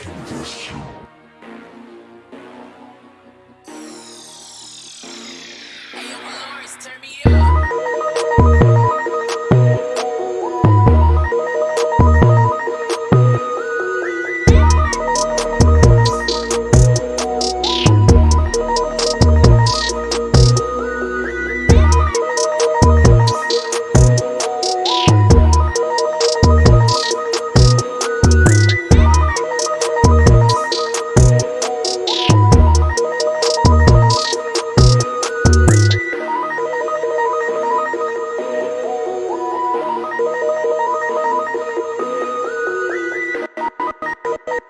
Congestion.